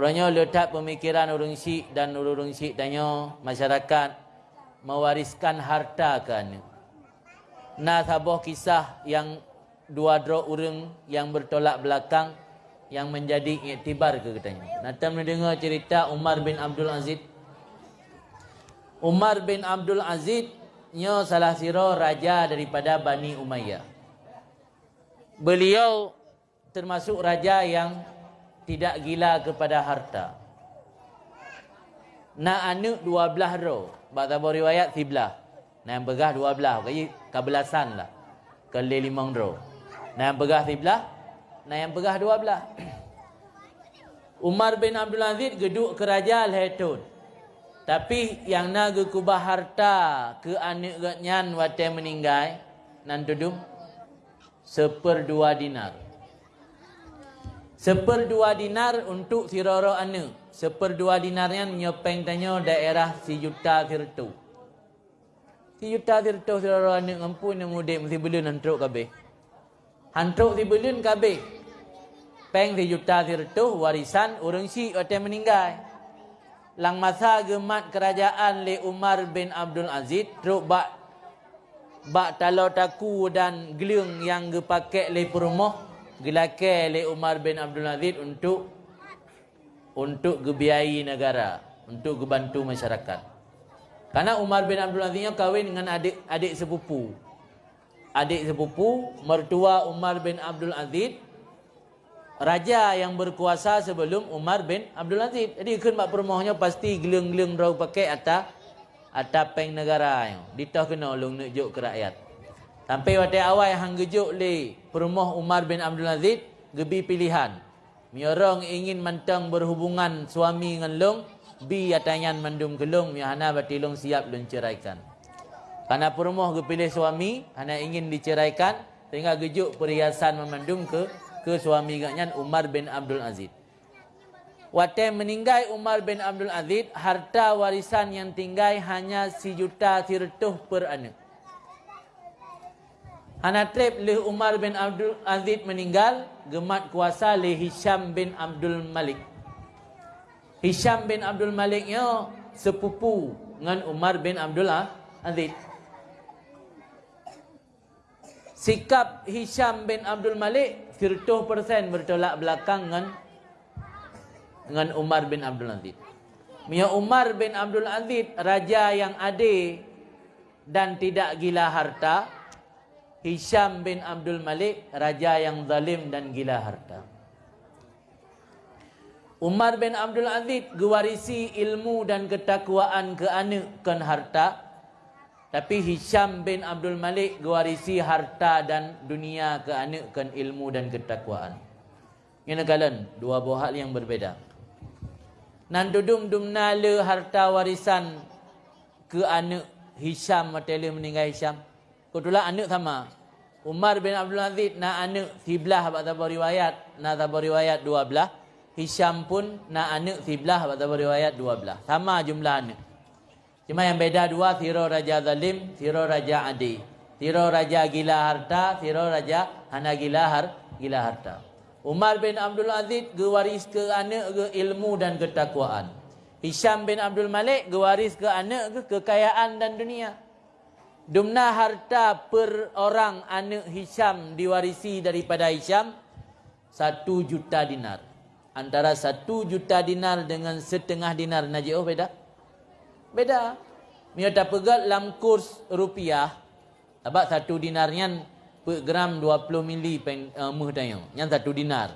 Orangnya letak pemikiran urung syik dan urung syik tanya masyarakat mewariskan harta ke anak. Nah sabah kisah yang dua dro urung yang bertolak belakang yang menjadi iktibar ke katanya. Nanti mendengar cerita Umar bin Abdul Aziz. Umar bin Abdul Aziz nya salah siro raja daripada Bani Umayyah. Beliau termasuk raja yang tidak gila kepada harta. Anak dua belah ro. Baca riwayat sebelah. Nak yang begah dua belah. Kaya kebelasan lah. Kali limang ro. Nak yang begah sebelah. Nak yang begah dua belah. Umar bin Abdul Aziz geduk kerajaan Hetun. Tapi yang nak kubah harta ke anak gatnyan waktu meninggal. Nan tudum. Seperdua dinar. Seperdua dinar untuk siroro anu. Seperdua dinarnya nyopeng tanya daerah si juta sirtu. Si juta sirtu siroro anu ngampu ni mudik mesti belun hantruk kabeh. Hantruk si belun kabeh. Peng si juta sirtu warisan urang si ote meninggal. Lang masa gemat kerajaan le Umar bin Abdul Aziz truk bak bak talau taku dan geliung yang gepakai le perumah gelakar oleh Umar bin Abdul Aziz untuk untuk gebiayai negara, untuk gebantu masyarakat. Karena Umar bin Abdul Aziz kahwin dengan adik adik sepupu. Adik sepupu mertua Umar bin Abdul Aziz raja yang berkuasa sebelum Umar bin Abdul Aziz. Jadi kan mak permohnya pasti geleng-geleng rau pakai atas atas peng negara. Ditah kena ulung nunjuk ke rakyat. Sampai waktu awal hang gejuk le perumah Umar bin Abdul Aziz gebi pilihan. Mi orang ingin mentang berhubungan suami dengan long bi atanyan mandum kelong mi hana siap lun ceraikan. Karena perumah ge pilih suami hana ingin diceraikan sehingga gejuk perhiasan memandum ke ke suami gaknyan Umar bin Abdul Aziz. Waktu meninggal Umar bin Abdul Aziz, harta warisan yang tinggal hanya si juta sirtuh per anak. Hanatrib le Umar bin Abdul Aziz meninggal, gemat kuasa le Hisham bin Abdul Malik. Hisham bin Abdul Malik nya sepupu dengan Umar bin Abdul Aziz. Sikap Hisham bin Abdul Malik 100% bertolak belakang dengan dengan Umar bin Abdul Aziz. Mia Umar bin Abdul Aziz raja yang adil dan tidak gila harta, Hisham bin Abdul Malik raja yang zalim dan gila harta. Umar bin Abdul Aziz gewarisi ilmu dan ketakwaan ke anak kan harta. Tapi Hisham bin Abdul Malik gewarisi harta dan dunia ke anak kan ilmu dan ketakwaan. Ini kalian dua buah hal yang berbeda. Nan dudum dumna le harta warisan ke anak Hisham materi meninggal Hisham. Kebetulan anak sama. Umar bin Abdul Aziz nak anak sebelah abad tabur riwayat. Nak tabur riwayat dua belah. Hisham pun nak anak sebelah abad tabur riwayat dua belah. Sama jumlah anak. Cuma yang beda dua. Tiro Raja Zalim, Tiro Raja Adi. Tiro Raja Gila Harta, Tiro Raja Hana Gila, har, Gila Harta. Umar bin Abdul Aziz gewaris ke anak ke ilmu dan ketakwaan. Hisham bin Abdul Malik gewaris ke anak ke kekayaan dan dunia. Dumna harta per orang anak Hisham diwarisi daripada Hisham satu juta dinar. Antara satu juta dinar dengan setengah dinar Najib oh beda? Beda. Mia tak pegat dalam kurs rupiah. Sebab satu dinarnya per gram 20 mili pen uh, muh. Yang satu dinar.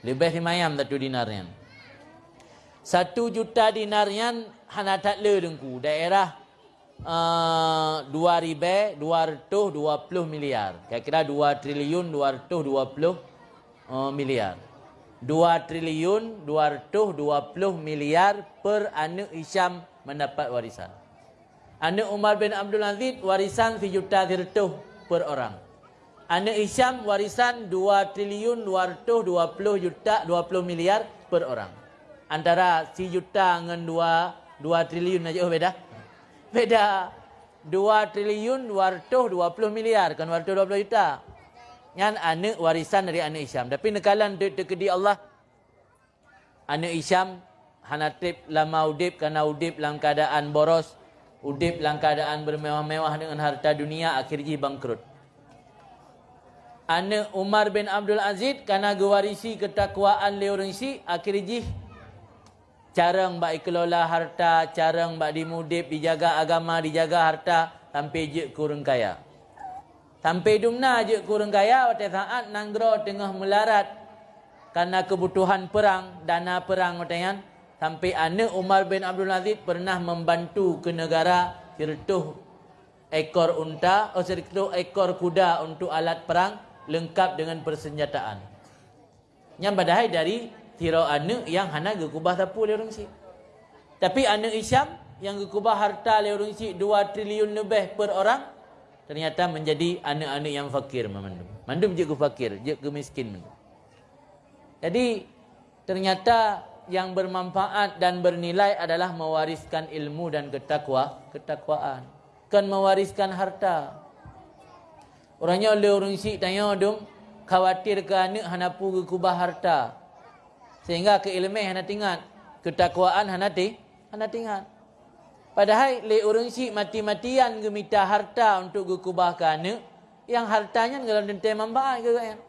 Lebih semayam satu dinarnya. Satu juta dinarnya hana tak le dengku. Daerah Uh, dua ribu dua ratus dua puluh miliar. Kira-kira dua triliun dua ratus dua puluh uh, miliar. Dua triliun dua ratus dua puluh miliar per anak Isyam mendapat warisan. Anak Umar bin Abdul Aziz warisan sejuta seratus per orang. Anak Isyam warisan dua triliun dua dua puluh juta dua puluh miliar per orang. Antara si juta dengan dua dua triliun aja oh beda. Beda 2 triliun 220 miliar kan 220 juta. Yang anak warisan dari anak Isyam. Tapi nekalan duit tekedi Allah. anak Isyam hanatip lama udip kerana udip dalam keadaan boros, udip dalam keadaan bermewah-mewah dengan harta dunia akhirnya bangkrut. Anak Umar bin Abdul Aziz kerana gewarisi ketakwaan leorengsi akhirnya carang bak kelola harta, carang bak dimudip, dijaga agama, dijaga harta sampai je kurang kaya. Sampai dumna je kurang kaya waktu saat nanggro tengah melarat karena kebutuhan perang, dana perang waktu Sampai anak Umar bin Abdul Aziz pernah membantu ke negara kirtuh ekor unta, oh, kirtuh ekor kuda untuk alat perang lengkap dengan persenjataan. Yang padahal dari tirau anak yang hana gekubah tapu le orang si. Tapi anak Isyam yang gekubah harta le orang si 2 triliun lebih per orang ternyata menjadi anak-anak yang fakir memandum. Mandum je fakir, je ke miskin. Jadi ternyata yang bermanfaat dan bernilai adalah mewariskan ilmu dan ketakwa, ketakwaan. Kan mewariskan harta. Orangnya oleh orang si tanya dong, khawatir ke anak hanapu ke kubah harta. Sehingga ke ilmu hana tinggal, ketakwaan hana ti, hana tinggal. Padahal le orang si mati-matian gemita harta untuk ke kubah ke anak, yang hartanya dalam dentai manfaat ke kan?